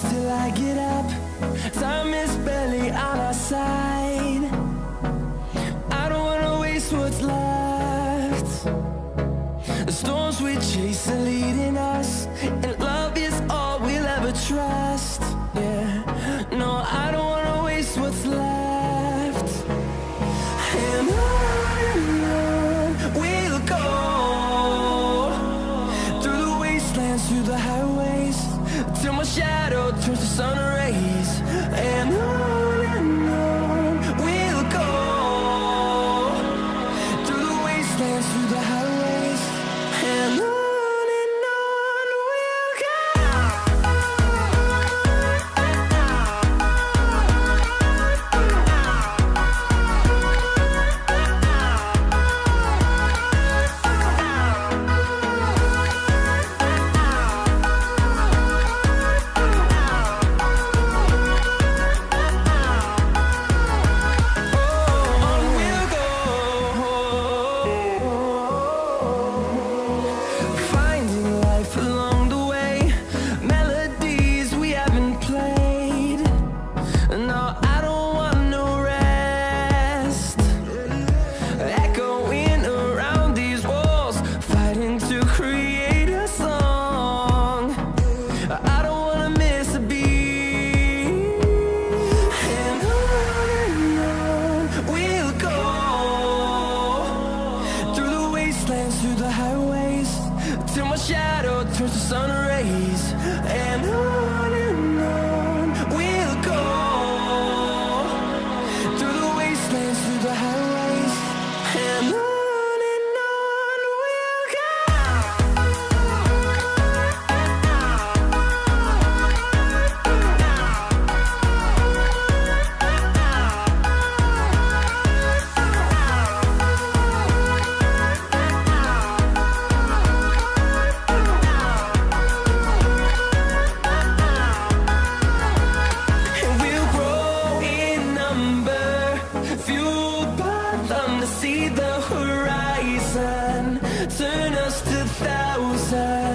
close till I get up. Time is barely on our side. I don't wanna waste what's left. The storms we chase are leading us And love is all we'll ever trust. Yeah. turns the sun rays. just a thousand.